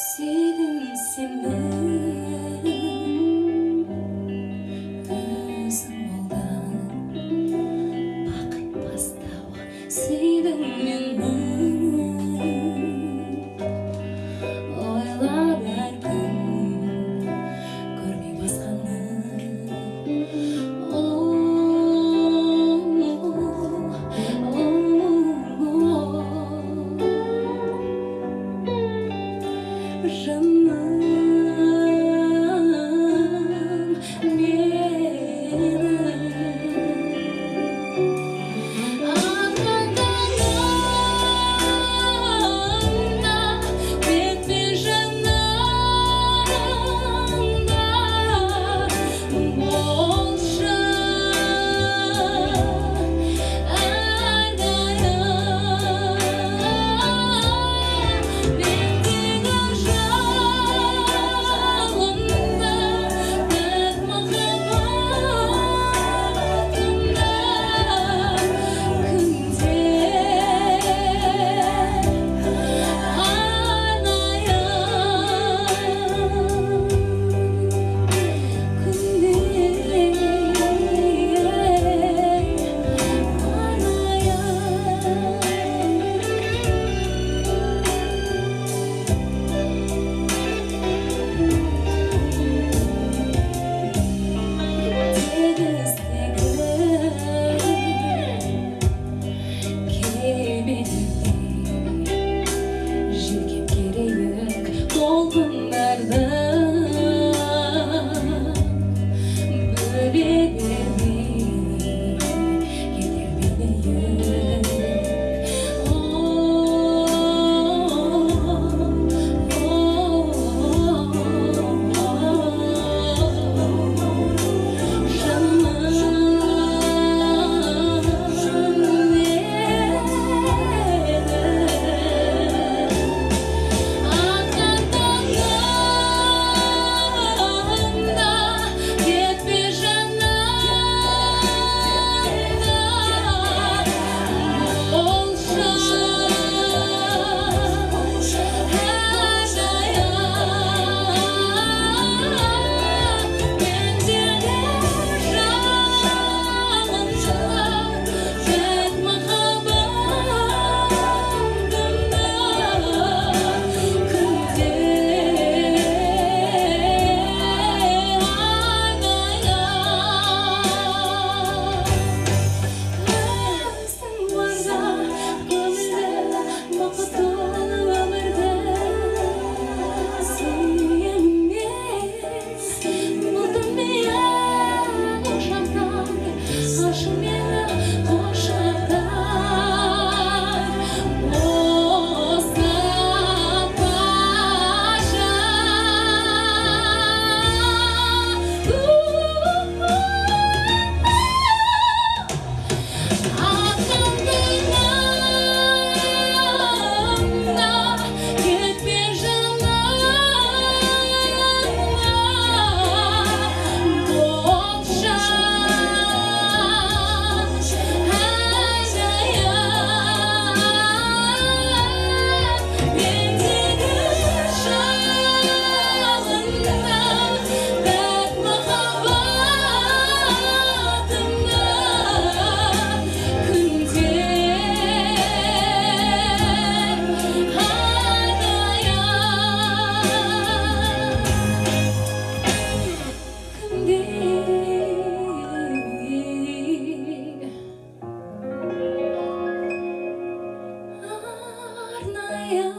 Seven simmer. tonight. 나야